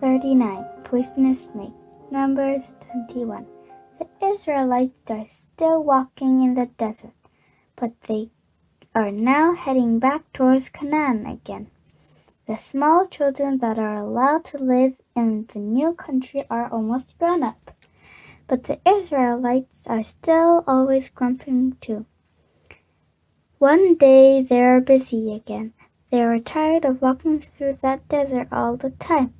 39. Poisonous snake. Numbers 21. The Israelites are still walking in the desert, but they are now heading back towards Canaan again. The small children that are allowed to live in the new country are almost grown up, but the Israelites are still always grumping too. One day they are busy again. They are tired of walking through that desert all the time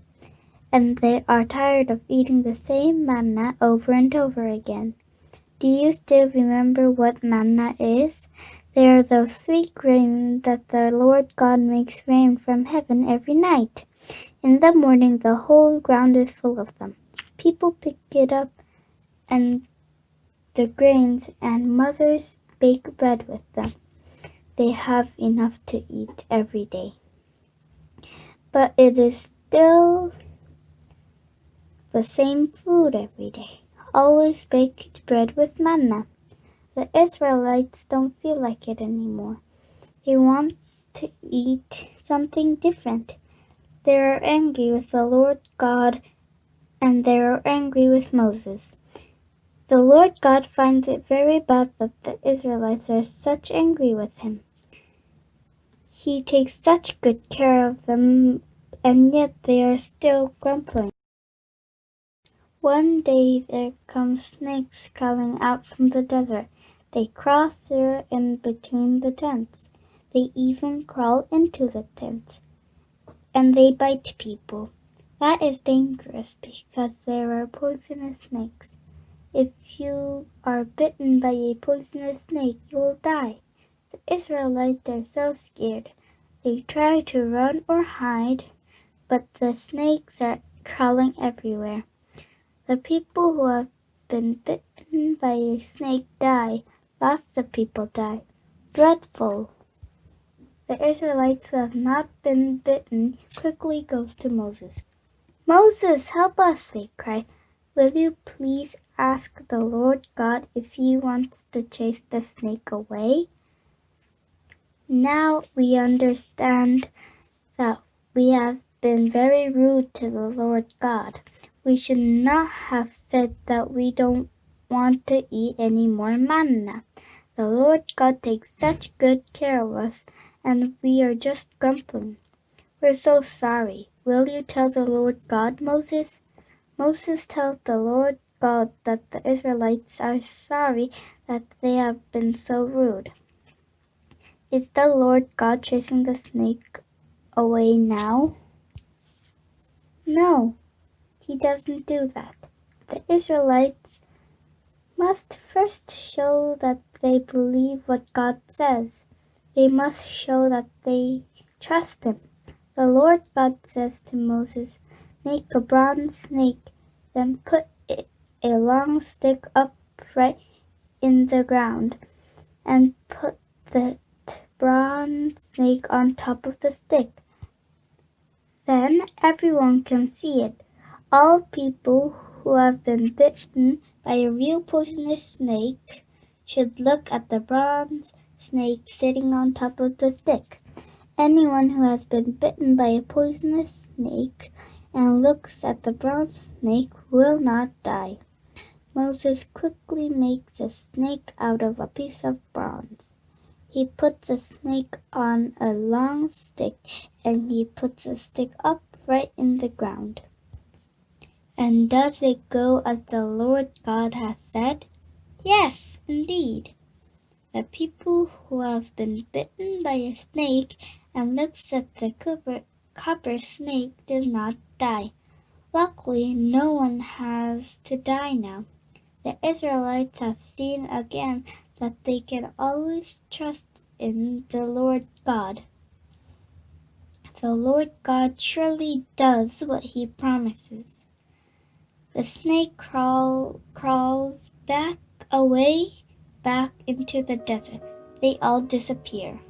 and they are tired of eating the same manna over and over again. Do you still remember what manna is? They are those sweet grains that the Lord God makes rain from heaven every night. In the morning, the whole ground is full of them. People pick it up and the grains, and mothers bake bread with them. They have enough to eat every day. But it is still the same food every day, always baked bread with manna. The Israelites don't feel like it anymore. They want to eat something different. They are angry with the Lord God and they are angry with Moses. The Lord God finds it very bad that the Israelites are such angry with him. He takes such good care of them, and yet they are still grumbling. One day there come snakes crawling out from the desert. They crawl through in between the tents. They even crawl into the tents. And they bite people. That is dangerous because there are poisonous snakes. If you are bitten by a poisonous snake, you will die. The Israelites are so scared. They try to run or hide, but the snakes are crawling everywhere. The people who have been bitten by a snake die. Lots of people die. Dreadful. The Israelites who have not been bitten quickly goes to Moses. Moses, help us, they cry. Will you please ask the Lord God if he wants to chase the snake away? Now we understand that we have been very rude to the Lord God. We should not have said that we don't want to eat any more manna. The Lord God takes such good care of us, and we are just grumbling. We're so sorry. Will you tell the Lord God, Moses? Moses tells the Lord God that the Israelites are sorry that they have been so rude. Is the Lord God chasing the snake away now? No, he doesn't do that. The Israelites must first show that they believe what God says. They must show that they trust Him. The Lord God says to Moses, Make a bronze snake, then put a long stick upright in the ground, and put the bronze snake on top of the stick. Then everyone can see it. All people who have been bitten by a real poisonous snake should look at the bronze snake sitting on top of the stick. Anyone who has been bitten by a poisonous snake and looks at the bronze snake will not die. Moses quickly makes a snake out of a piece of bronze. He puts a snake on a long stick and he puts the stick up right in the ground. And does it go as the Lord God has said? Yes, indeed. The people who have been bitten by a snake and looks at the copper, copper snake does not die. Luckily, no one has to die now. The Israelites have seen again that they can always trust in the Lord God. The Lord God surely does what he promises. The snake crawl, crawls back away, back into the desert. They all disappear.